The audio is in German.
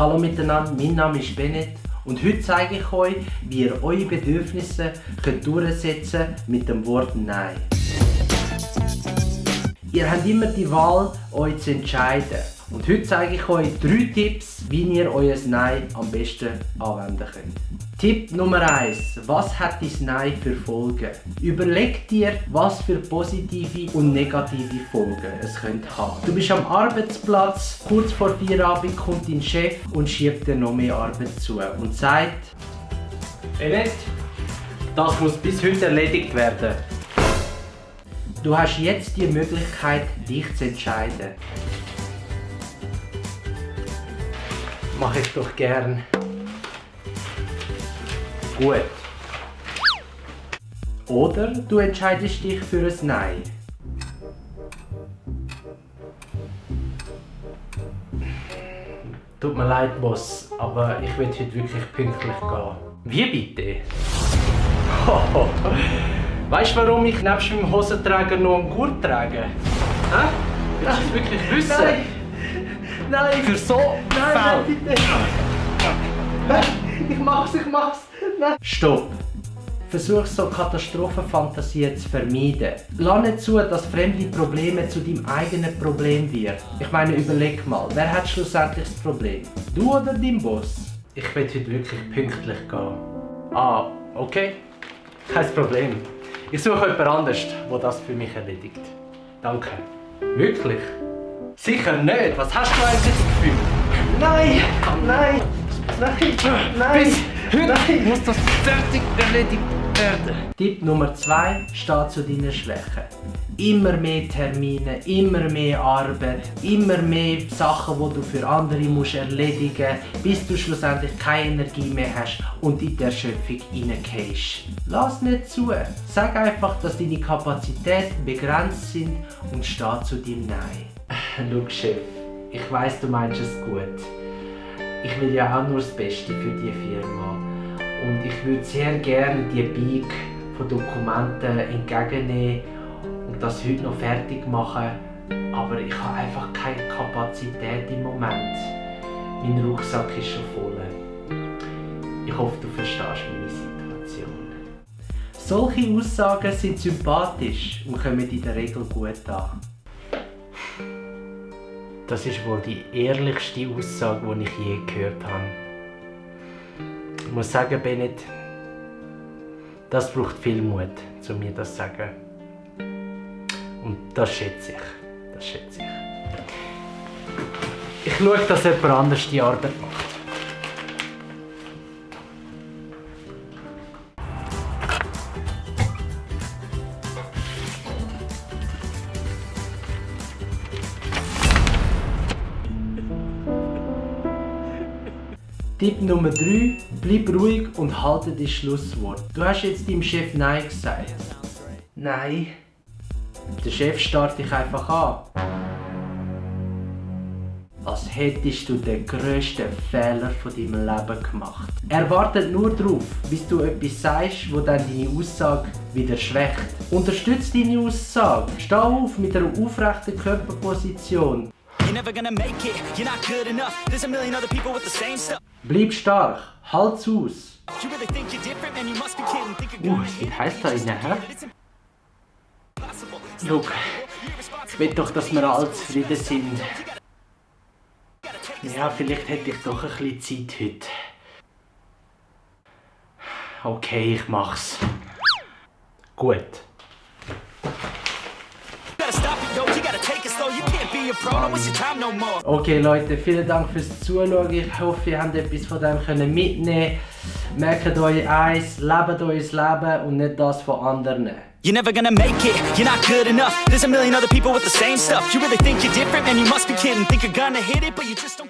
Hallo miteinander, mein Name ist Bennett und heute zeige ich euch, wie ihr eure Bedürfnisse könnt durchsetzen mit dem Wort Nein. Ihr habt immer die Wahl, euch zu entscheiden. Und heute zeige ich euch drei Tipps, wie ihr euer Nein am besten anwenden könnt. Tipp Nummer 1. Was hat dein Nein für Folgen? Überleg dir, was für positive und negative Folgen es könnte haben. Du bist am Arbeitsplatz, kurz vor Feierabend kommt dein Chef und schiebt dir noch mehr Arbeit zu und sagt, Bennett, das muss bis heute erledigt werden. Du hast jetzt die Möglichkeit, dich zu entscheiden. Mache ich doch gern. Gut. Oder du entscheidest dich für ein Nein. Tut mir leid, Boss, aber ich will heute wirklich pünktlich gehen. Wie bitte? weißt du, warum ich nebst meinem Hosenträger noch einen Gurt trage? Hä? Willst du es wirklich wissen? Nein. Nein! Für so Nein, nein, bitte! Nein, ich mach's, ich mach's! Nein! Stopp! Versuch so Katastrophenfantasien zu vermeiden. Lass nicht zu, dass fremde Probleme zu deinem eigenen Problem wird. Ich meine, überleg mal, wer hat schlussendlich das Problem? Du oder dein Boss? Ich will heute wirklich pünktlich gehen. Ah, okay. Kein Problem. Ich suche jemand anderes, der das für mich erledigt. Danke. Wirklich? Sicher nicht. Was hast du eigentlich das Gefühl? Nein, nein, nein, nein. Bis heute nein. muss das fertig erledigt werden. Tipp Nummer 2 steht zu deinen Schwächen. Immer mehr Termine, immer mehr Arbeit, immer mehr Sachen, die du für andere musst erledigen musst, bis du schlussendlich keine Energie mehr hast und in die Erschöpfung reingehst. Lass nicht zu. Sag einfach, dass deine Kapazitäten begrenzt sind und steh zu deinem Nein. Schau, Chef, ich weiß, du meinst es gut. Ich will ja auch nur das Beste für die Firma. Und ich würde sehr gerne die Bike von Dokumenten entgegennehmen und das heute noch fertig machen. Aber ich habe einfach keine Kapazität im Moment. Mein Rucksack ist schon voll. Ich hoffe, du verstehst meine Situation. Solche Aussagen sind sympathisch und kommen in der Regel gut an. Das ist wohl die ehrlichste Aussage, die ich je gehört habe. Ich muss sagen, Bennett, das braucht viel Mut, um mir das zu sagen. Und das schätze ich. Das schätze ich. Ich schaue, dass jemand anders die Arbeit macht. Tipp Nummer 3. Bleib ruhig und halte das Schlusswort. Du hast jetzt deinem Chef Nein gesagt. Nein. Der Chef starrt dich einfach an. Als hättest du den grössten Fehler von deinem Leben gemacht. Er wartet nur darauf, bis du etwas sagst, wo dann deine Aussage wieder schwächt. Unterstütze deine Aussage. Steh auf mit einer aufrechten Körperposition. Bleib stark, halt's aus. Uh, es wird heiß da innen, hä? Schau, ich will doch, dass wir alle zufrieden sind. Ja, vielleicht hätte ich doch ein bisschen Zeit heute. Okay, ich mach's. Gut. Okay Leute, vielen Dank fürs Zuschauen. Ich hoffe, ihr habt etwas von dem können mitnehmen Merkt euch eins, lebt euer Leben und nicht das von anderen. You're never gonna make it, you're not good enough. There's a million other people with the same stuff. You really think you're different? Man, you must be kidding. Think you're gonna hit it, but you just don't get